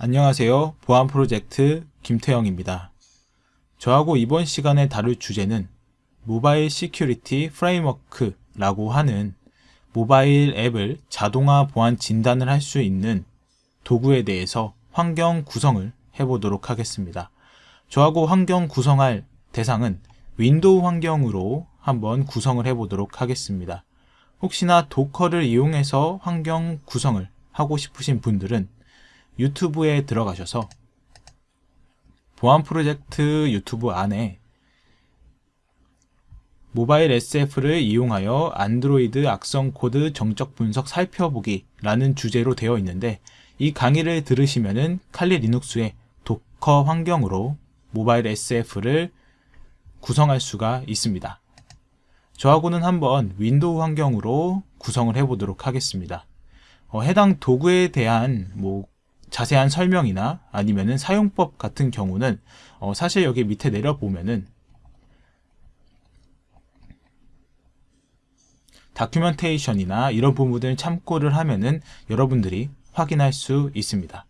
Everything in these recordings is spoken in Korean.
안녕하세요. 보안 프로젝트 김태영입니다. 저하고 이번 시간에 다룰 주제는 Mobile Security Framework라고 하는 모바일 앱을 자동화 보안 진단을 할 수 있는 도구에 대해서 환경 구성을 해보도록 하겠습니다. 저하고 환경 구성할 대상은 Windows 환경으로 한번 구성을 해보도록 하겠습니다. 혹시나 Docker를 이용해서 환경 구성을 하고 싶으신 분들은 YouTube에 들어가셔서 보안 프로젝트 유튜브 안에 Mobile SF를 이용하여 안드로이드 악성 코드 정적 분석 살펴보기 라는 주제로 되어 있는데 이 강의를 들으시면은 칼리 리눅스의 도커 환경으로 Mobile SF를 구성할 수가 있습니다. 저하고는 한번 Windows 환경으로 구성을 해보도록 하겠습니다. 어, 해당 도구에 대한 뭐 자세한 설명이나 아니면은 사용법 같은 경우는 어, 사실 여기 밑에 내려보면은 documentation이나 이런 부분을 참고를 하면은 여러분들이 확인할 수 있습니다.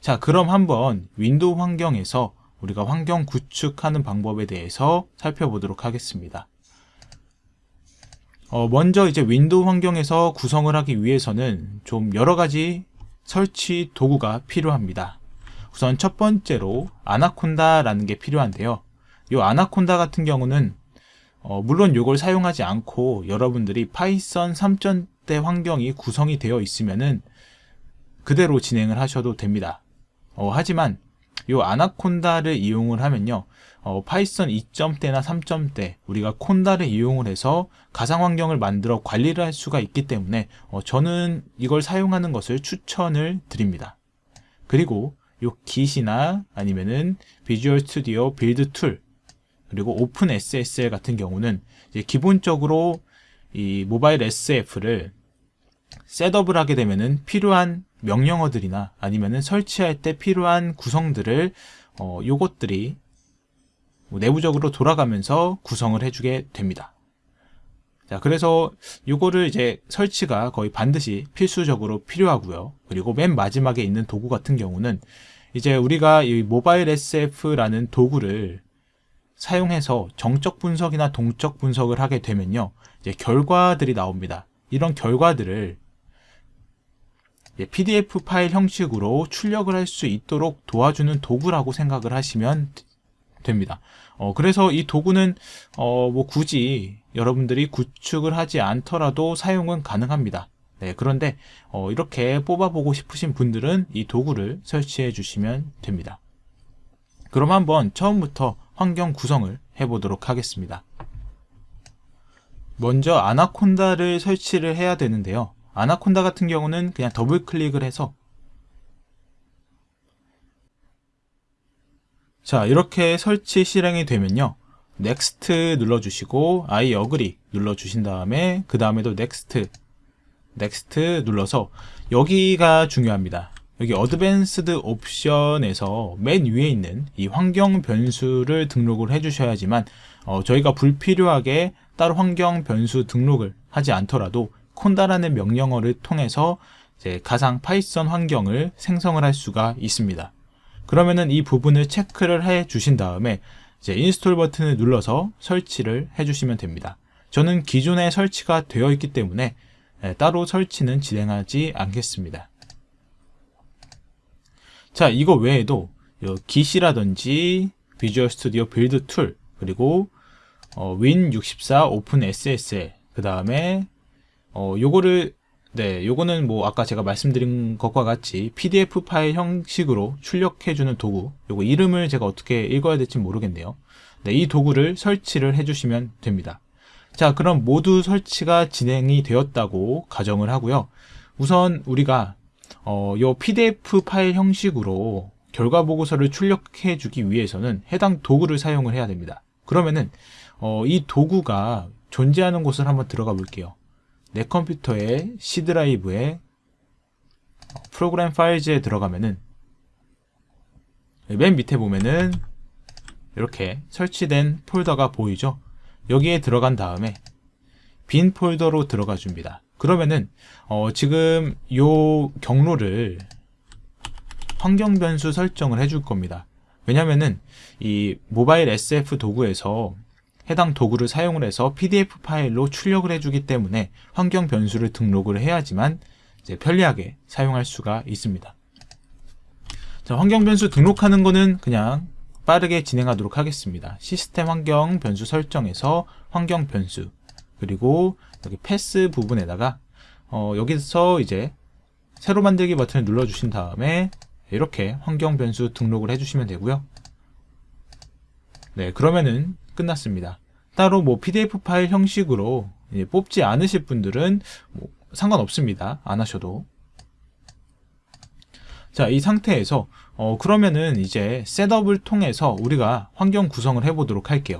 자, 그럼 한번 Windows 환경에서 우리가 환경 구축하는 방법에 대해서 살펴보도록 하겠습니다. 어, 먼저 이제 Windows 환경에서 구성을 하기 위해서는 좀 여러 가지 설치 도구가 필요합니다. 우선 첫 번째로 Anaconda라는 게 필요한데요. 이 아나콘다 같은 경우는 어, 물론 이걸 사용하지 않고 여러분들이 Python 3.0대 환경이 구성이 되어 있으면은 그대로 진행을 하셔도 됩니다. 어, 하지만 이 Anaconda를 이용을 하면요. 어, Python 2점대나 3점대 우리가 conda를 이용을 해서 가상 환경을 만들어 관리를 할 수가 있기 때문에 어, 저는 이걸 사용하는 것을 추천을 드립니다. 그리고 요 Git이나 아니면은 Visual Studio Build Tool 그리고 OpenSSL 같은 경우는 기본적으로 이 모바일 SF를 셋업을 하게 되면은 필요한 명령어들이나 아니면은 설치할 때 필요한 구성들을 어, 요것들이 내부적으로 돌아가면서 구성을 해주게 됩니다. 자, 그래서 이거를 이제 설치가 거의 반드시 필수적으로 필요하고요. 그리고 맨 마지막에 있는 도구 같은 경우는 이제 우리가 이 모바일 SF라는 도구를 사용해서 정적 분석이나 동적 분석을 하게 되면요. 이제 결과들이 나옵니다. 이런 결과들을 PDF 파일 형식으로 출력을 할 수 있도록 도와주는 도구라고 생각을 하시면 됩니다. 어, 그래서 이 도구는 어, 뭐 굳이 여러분들이 구축을 하지 않더라도 사용은 가능합니다. 네, 그런데 어, 이렇게 뽑아보고 싶으신 분들은 이 도구를 설치해 주시면 됩니다. 그럼 한번 처음부터 환경 구성을 해보도록 하겠습니다. 먼저 Anaconda를 설치를 해야 되는데요. 아나콘다 같은 경우는 그냥 더블 클릭을 해서. 자 이렇게 설치 실행이 되면요. next 눌러주시고 I agree 눌러주신 다음에 그 다음에도 next next 눌러서 여기가 중요합니다. 여기 advanced 옵션에서 맨 위에 있는 이 환경 변수를 등록을 해 주셔야지만 어, 저희가 불필요하게 따로 환경 변수 등록을 하지 않더라도 conda라는 명령어를 통해서 가상 Python 환경을 생성을 할 수가 있습니다. 그러면은 이 부분을 체크를 해 주신 다음에 이제 install 버튼을 눌러서 설치를 해 주시면 됩니다. 저는 기존에 설치가 되어 있기 때문에 예, 따로 설치는 진행하지 않겠습니다. 자, 이거 외에도 Git이라든지 Visual Studio Build Tool 그리고 어, win64 OpenSSL 그 다음에 어, 요거를 네, 요거는 뭐 아까 제가 말씀드린 것과 같이 PDF 파일 형식으로 출력해주는 도구 요거 이름을 제가 어떻게 읽어야 될지 모르겠네요. 네, 이 도구를 설치를 해주시면 됩니다. 자 그럼 모두 설치가 진행이 되었다고 가정을 하고요. 우선 우리가 어, 요 PDF 파일 형식으로 결과 보고서를 출력해 주기 위해서는 해당 도구를 사용을 해야 됩니다. 그러면은 어, 이 도구가 존재하는 곳을 한번 들어가 볼게요 내 컴퓨터의 C 드라이브에 프로그램 파일즈에 들어가면은 맨 밑에 보면은 이렇게 설치된 폴더가 보이죠 여기에 들어간 다음에 빈 폴더로 들어가 줍니다 그러면은 어 지금 요 경로를 환경 변수 설정을 해줄 겁니다. 왜냐면은 이 모바일 SF 도구에서 해당 도구를 사용을 해서 PDF 파일로 출력을 해주기 때문에 환경 변수를 등록을 해야지만 편리하게 사용할 수가 있습니다. 자, 환경 변수 등록하는 거는 그냥 빠르게 진행하도록 하겠습니다. 시스템 환경 변수 설정에서 환경 변수 그리고 여기 패스 부분에다가 어, 여기서 이제 새로 만들기 버튼을 눌러 주신 다음에 이렇게 환경 변수 등록을 해주시면 되고요. 네, 그러면은 끝났습니다. 따로 뭐 PDF 파일 형식으로 뽑지 않으실 분들은 뭐 상관없습니다. 안 하셔도. 자, 이 상태에서 어, 그러면은 이제 셋업을 통해서 우리가 환경 구성을 해보도록 할게요.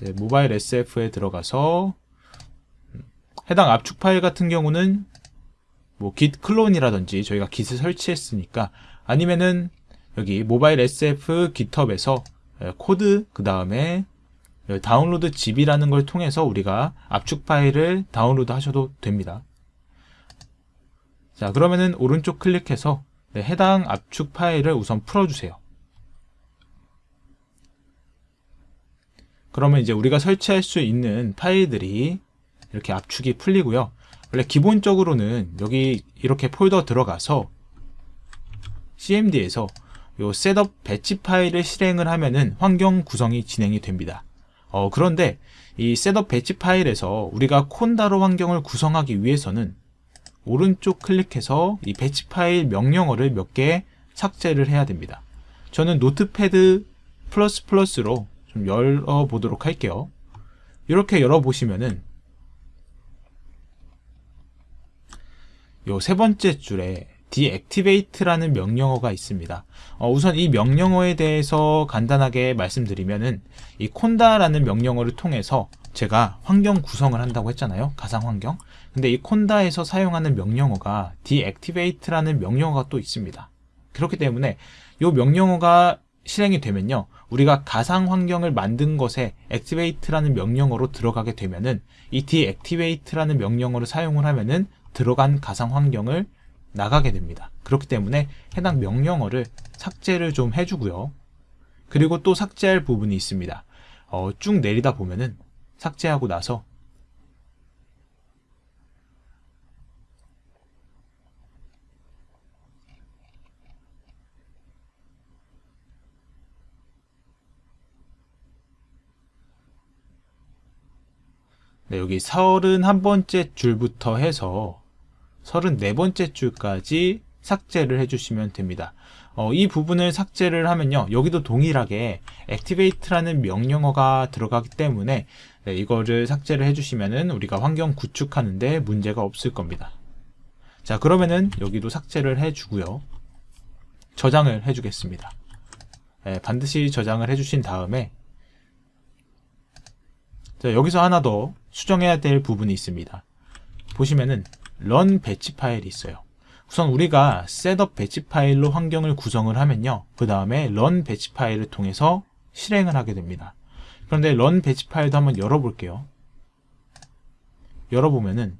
네, Mobile SF에 들어가서 해당 압축 파일 같은 경우는 뭐 git clone이라든지 저희가 git을 설치했으니까 아니면은 여기 Mobile SF GitHub에서 코드 그 다음에 Download ZIP이라는 걸 통해서 우리가 압축 파일을 다운로드 하셔도 됩니다. 자 그러면은 오른쪽 클릭해서 네, 해당 압축 파일을 우선 풀어주세요. 그러면 이제 우리가 설치할 수 있는 파일들이 이렇게 압축이 풀리고요. 원래 기본적으로는 여기 이렇게 폴더 들어가서 cmd에서 요 setup batch 파일을 실행을 하면은 환경 구성이 진행이 됩니다. 어, 그런데 이 setup batch 파일에서 우리가 conda로 환경을 구성하기 위해서는 오른쪽 클릭해서 이 batch 파일 명령어를 몇 개 삭제를 해야 됩니다. 저는 Notepad 플러스 플러스로 좀 열어보도록 할게요. 이렇게 열어보시면은 요 세 번째 줄에 deactivate라는 명령어가 있습니다. 어, 우선 이 명령어에 대해서 간단하게 말씀드리면은 이 conda라는 명령어를 통해서 제가 환경 구성을 한다고 했잖아요. 가상 환경. 근데 이 conda에서 사용하는 명령어가 deactivate라는 명령어가 또 있습니다. 그렇기 때문에 이 명령어가 실행이 되면요. 우리가 가상 환경을 만든 것에 activate라는 명령어로 들어가게 되면은 이 deactivate라는 명령어를 사용을 하면은 들어간 가상 환경을 나가게 됩니다. 그렇기 때문에 해당 명령어를 삭제를 좀 해주고요. 그리고 또 삭제할 부분이 있습니다. 어, 쭉 내리다 보면은 삭제하고 나서 네, 여기 31번째 줄부터 해서 34번째 줄까지 삭제를 해주시면 됩니다. 어, 이 부분을 삭제를 하면요. 여기도 동일하게 activate라는 명령어가 들어가기 때문에 네, 이거를 삭제를 해주시면은 우리가 환경 구축하는데 문제가 없을 겁니다. 자 그러면은 여기도 삭제를 해주고요. 저장을 해주겠습니다. 네, 반드시 저장을 해주신 다음에 자, 여기서 하나 더 수정해야 될 부분이 있습니다. 보시면은 run batch 파일이 있어요. 우선 우리가 setup batch 파일로 환경을 구성을 하면요. 그 다음에 run batch 파일을 통해서 실행을 하게 됩니다. 그런데 run batch 파일도 한번 열어볼게요. 열어보면은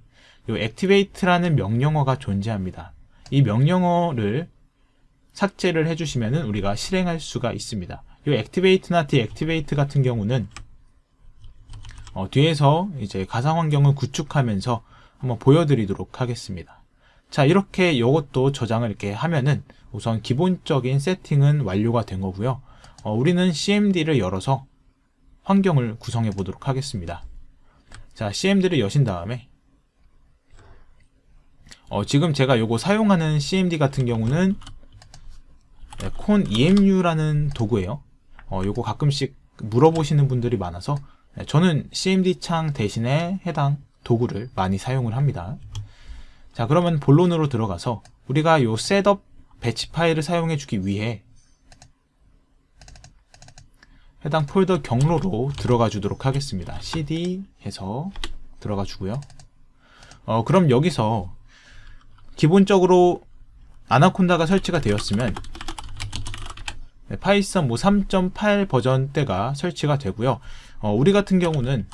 이 activate라는 명령어가 존재합니다. 이 명령어를 삭제를 해주시면은 우리가 실행할 수가 있습니다. 이 activate나 deactivate 같은 경우는 어, 뒤에서 이제 가상 환경을 구축하면서 한번 보여드리도록 하겠습니다. 자 이렇게 이것도 저장을 이렇게 하면은 우선 기본적인 세팅은 완료가 된 거고요. 어, 우리는 CMD를 열어서 환경을 구성해 보도록 하겠습니다. 자 CMD를 여신 다음에 어, 지금 제가 요거 사용하는 CMD 같은 경우는 네, ConEmu라는 도구예요. 어, 요거 가끔씩 물어보시는 분들이 많아서 네, 저는 CMD 창 대신에 해당 도구를 많이 사용을 합니다. 자 그러면 본론으로 들어가서 우리가 요 setup batch 파일을 사용해 주기 위해 해당 폴더 경로로 들어가 주도록 하겠습니다. cd 해서 들어가 주고요. 어, 그럼 여기서 기본적으로 Anaconda가 설치가 되었으면 파이썬 뭐 3.8 버전 때가 설치가 되고요. 어, 우리 같은 경우는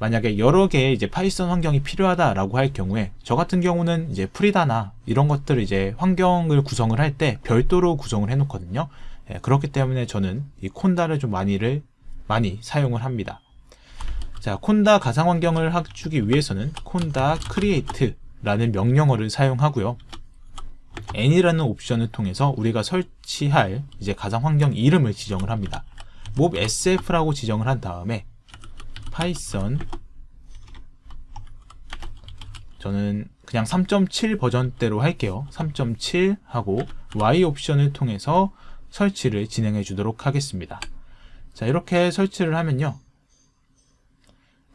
만약에 여러 개의 이제 파이썬 환경이 필요하다라고 할 경우에 저 같은 경우는 이제 Frida나 이런 것들을 이제 환경을 구성을 할 때 별도로 구성을 해 놓거든요. 예, 그렇기 때문에 저는 이 conda를 좀 많이를 많이 사용을 합니다. 자, conda 가상 환경을 해주기 위해서는 conda create라는 명령어를 사용하고요. n이라는 옵션을 통해서 우리가 설치할 이제 가상 환경 이름을 지정을 합니다. mob sf라고 지정을 한 다음에 파이썬 저는 그냥 3.7 버전대로 할게요. 3.7 하고 Y 옵션을 통해서 설치를 진행해 주도록 하겠습니다. 자 이렇게 설치를 하면요.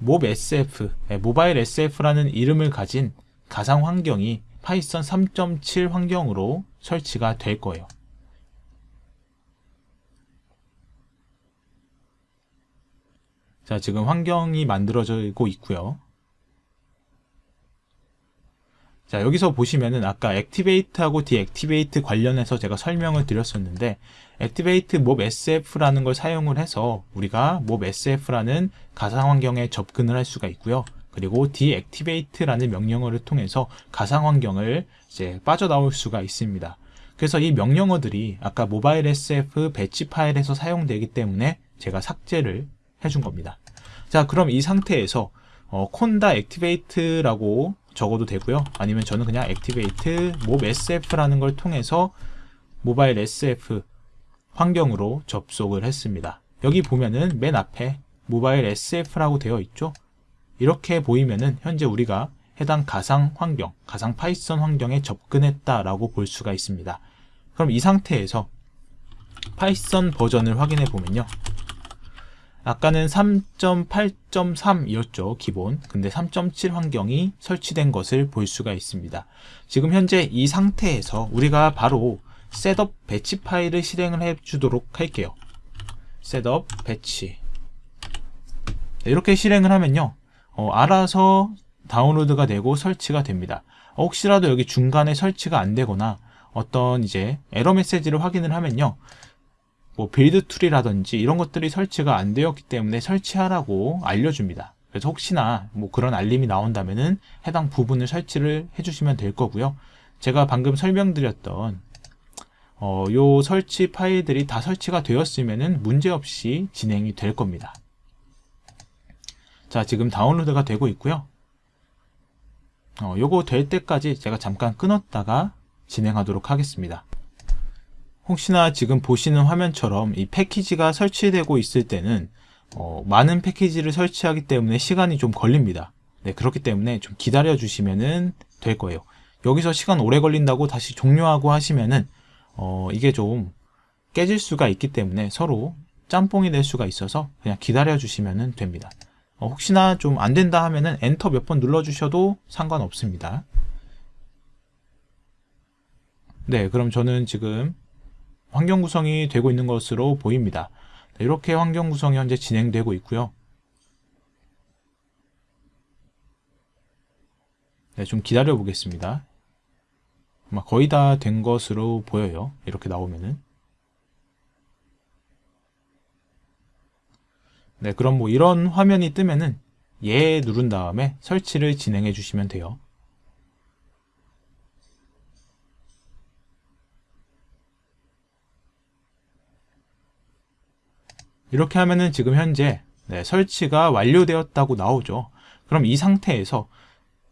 mob sf, 네, 모바일 sf라는 이름을 가진 가상 환경이 파이썬 3.7 환경으로 설치가 될 거예요. 자, 지금 환경이 만들어지고 있고요. 자, 여기서 보시면은 아까 activate하고 deactivate 관련해서 제가 설명을 드렸었는데 activate mob sf라는 걸 사용을 해서 우리가 mob sf라는 가상 환경에 접근을 할 수가 있고요. 그리고 deactivate라는 명령어를 통해서 가상 환경을 이제 빠져나올 수가 있습니다. 그래서 이 명령어들이 아까 모바일 SF 배치 파일에서 사용되기 때문에 제가 삭제를 해준 겁니다. 자, 그럼 이 상태에서 어, 콘다 activate라고 적어도 되고요. 아니면 저는 그냥 activate mob sf라는 걸 통해서 모바일 SF 환경으로 접속을 했습니다. 여기 보면은 맨 앞에 모바일 SF라고 되어 있죠. 이렇게 보이면은 현재 우리가 해당 가상 환경, 가상 파이썬 환경에 접근했다라고 볼 수가 있습니다. 그럼 이 상태에서 파이썬 버전을 확인해 보면요. 아까는 3.8.3이었죠, 기본. 근데 3.7 환경이 설치된 것을 볼 수가 있습니다. 지금 현재 이 상태에서 우리가 바로 setup batch 파일을 실행을 해 주도록 할게요. setup batch. 이렇게 실행을 하면요. 어, 알아서 다운로드가 되고 설치가 됩니다. 혹시라도 여기 중간에 설치가 안 되거나 어떤 이제 에러 메시지를 확인을 하면요. 뭐 build tool이라든지 이런 것들이 설치가 안 되었기 때문에 설치하라고 알려줍니다. 그래서 혹시나 뭐 그런 알림이 나온다면은 해당 부분을 설치를 해주시면 될 거고요. 제가 방금 설명드렸던 어, 요 설치 파일들이 다 설치가 되었으면은 문제없이 진행이 될 겁니다. 자, 지금 다운로드가 되고 있고요. 어, 요거 될 때까지 제가 잠깐 끊었다가 진행하도록 하겠습니다. 혹시나 지금 보시는 화면처럼 이 패키지가 설치되고 있을 때는 어, 많은 패키지를 설치하기 때문에 시간이 좀 걸립니다. 네, 그렇기 때문에 좀 기다려 주시면 될 거예요. 여기서 시간 오래 걸린다고 다시 종료하고 하시면은 어, 이게 좀 깨질 수가 있기 때문에 서로 짬뽕이 될 수가 있어서 그냥 기다려 주시면 됩니다. 어, 혹시나 좀 안 된다 하면은 엔터 몇 번 눌러 주셔도 상관없습니다. 네, 그럼 저는 지금 환경 구성이 되고 있는 것으로 보입니다. 네, 이렇게 환경 구성이 현재 진행되고 있고요. 네, 좀 기다려 보겠습니다. 거의 다 된 것으로 보여요. 이렇게 나오면은. 네, 그럼 뭐 이런 화면이 뜨면은 예 누른 다음에 설치를 진행해 주시면 돼요. 이렇게 하면은 지금 현재 네, 설치가 완료되었다고 나오죠. 그럼 이 상태에서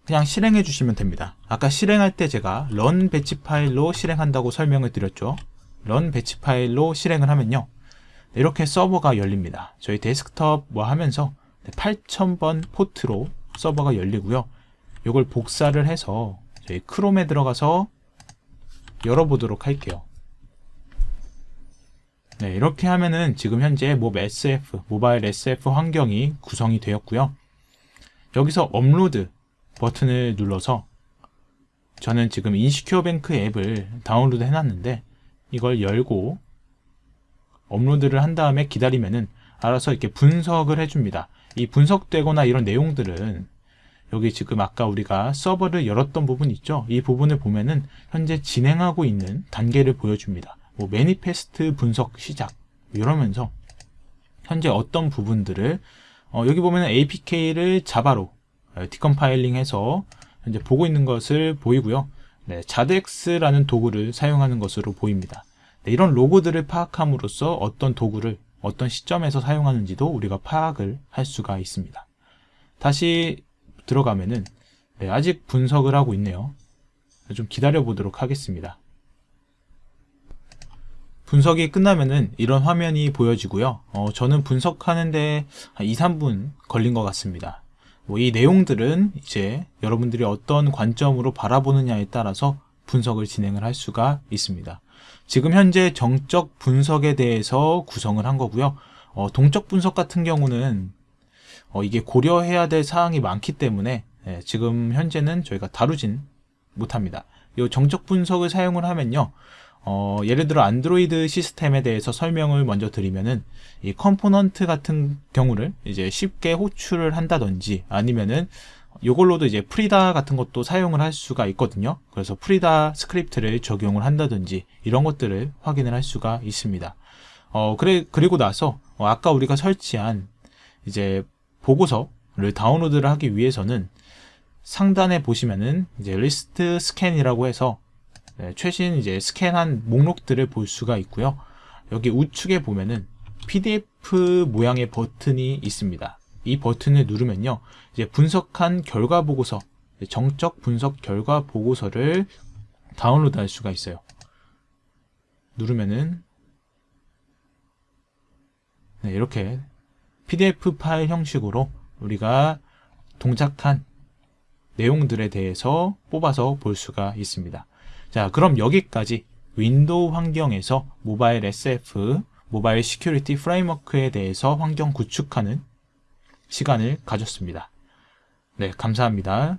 그냥 실행해 주시면 됩니다. 아까 실행할 때 제가 run batch 파일로 실행한다고 설명을 드렸죠. run batch 파일로 실행을 하면요. 이렇게 서버가 열립니다. 저희 데스크톱 뭐 하면서 8000번 포트로 서버가 열리고요. 이걸 복사를 해서 저희 크롬에 들어가서 열어보도록 할게요. 네, 이렇게 하면은 지금 현재 Mob SF, 모바일 SF 환경이 구성이 되었고요. 여기서 업로드 버튼을 눌러서 저는 지금 Insecure Bank 앱을 다운로드 해놨는데 이걸 열고 업로드를 한 다음에 기다리면은 알아서 이렇게 분석을 해줍니다. 이 분석되거나 이런 내용들은 여기 지금 아까 우리가 서버를 열었던 부분 있죠? 이 부분을 보면은 현재 진행하고 있는 단계를 보여줍니다. 뭐 매니페스트 분석 시작 이러면서 현재 어떤 부분들을 어, 여기 보면 APK를 자바로 어, 디컴파일링해서 현재 보고 있는 것을 보이고요. 네, 자덱스라는 도구를 사용하는 것으로 보입니다. 네, 이런 로고들을 파악함으로써 어떤 도구를 어떤 시점에서 사용하는지도 우리가 파악을 할 수가 있습니다. 다시 들어가면은 네, 아직 분석을 하고 있네요. 좀 기다려 보도록 하겠습니다. 분석이 끝나면은 이런 화면이 보여지고요. 어, 저는 분석하는데 한 2, 3분 걸린 것 같습니다. 뭐 이 내용들은 이제 여러분들이 어떤 관점으로 바라보느냐에 따라서 분석을 진행을 할 수가 있습니다. 지금 현재 정적 분석에 대해서 구성을 한 거고요. 어, 동적 분석 같은 경우는 어, 이게 고려해야 될 사항이 많기 때문에 예, 지금 현재는 저희가 다루진 못합니다. 이 정적 분석을 사용을 하면요. 어, 예를 들어 안드로이드 시스템에 대해서 설명을 먼저 드리면은 이 component 같은 경우를 이제 쉽게 호출을 한다든지 아니면은 이걸로도 이제 Frida 같은 것도 사용을 할 수가 있거든요. 그래서 Frida 스크립트를 적용을 한다든지 이런 것들을 확인을 할 수가 있습니다. 어, 그래, 그리고 나서 어, 아까 우리가 설치한 이제 보고서를 다운로드를 하기 위해서는 상단에 보시면은 이제 recent scan이라고 해서 네, 최신 이제 스캔한 목록들을 볼 수가 있고요. 여기 우측에 보면은 PDF 모양의 버튼이 있습니다. 이 버튼을 누르면요. 이제 분석한 결과 보고서, 정적 분석 결과 보고서를 다운로드 할 수가 있어요. 누르면은 네, 이렇게 PDF 파일 형식으로 우리가 동작한 내용들에 대해서 뽑아서 볼 수가 있습니다. 자, 그럼 여기까지 윈도우 환경에서 모바일 SF, 모바일 시큐리티 프레임워크에 대해서 환경 구축하는 시간을 가졌습니다. 네, 감사합니다.